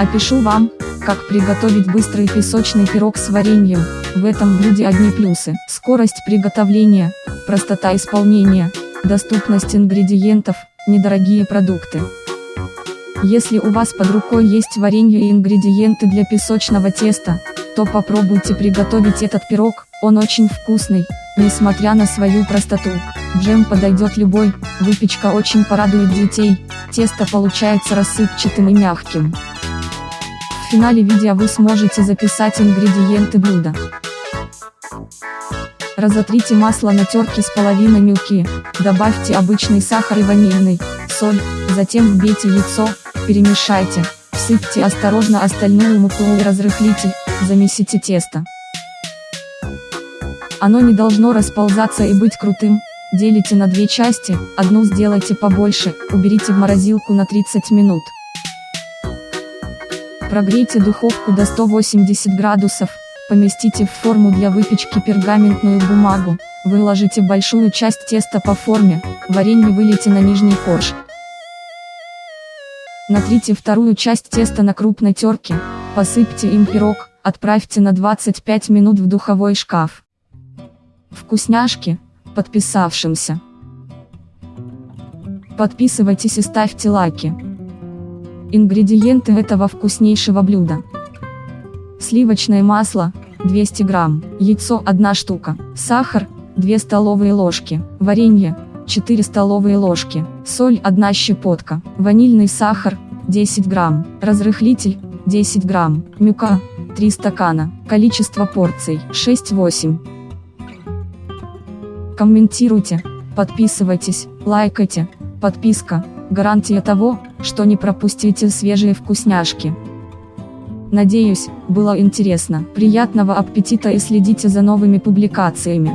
Опишу вам, как приготовить быстрый песочный пирог с вареньем. В этом блюде одни плюсы. Скорость приготовления, простота исполнения, доступность ингредиентов, недорогие продукты. Если у вас под рукой есть варенье и ингредиенты для песочного теста, то попробуйте приготовить этот пирог, он очень вкусный, несмотря на свою простоту. Джем подойдет любой, выпечка очень порадует детей, тесто получается рассыпчатым и мягким. Финале видео вы сможете записать ингредиенты блюда. Разотрите масло на терке с половиной мюки, добавьте обычный сахар и ванильный, соль, затем вбейте яйцо, перемешайте, всыпьте осторожно остальную муку и разрыхлитель, замесите тесто. Оно не должно расползаться и быть крутым, делите на две части, одну сделайте побольше, уберите в морозилку на 30 минут. Прогрейте духовку до 180 градусов, поместите в форму для выпечки пергаментную бумагу, выложите большую часть теста по форме, варенье вылейте на нижний корж. Натрите вторую часть теста на крупной терке, посыпьте им пирог, отправьте на 25 минут в духовой шкаф. Вкусняшки, подписавшимся. Подписывайтесь и ставьте лайки. Ингредиенты этого вкуснейшего блюда. Сливочное масло, 200 грамм, яйцо 1 штука, сахар, 2 столовые ложки, варенье, 4 столовые ложки, соль 1 щепотка, ванильный сахар, 10 грамм, разрыхлитель, 10 грамм, мюка, 3 стакана, количество порций, 6-8. Комментируйте, подписывайтесь, лайкайте, подписка, гарантия того, что не пропустите свежие вкусняшки. Надеюсь, было интересно. Приятного аппетита и следите за новыми публикациями.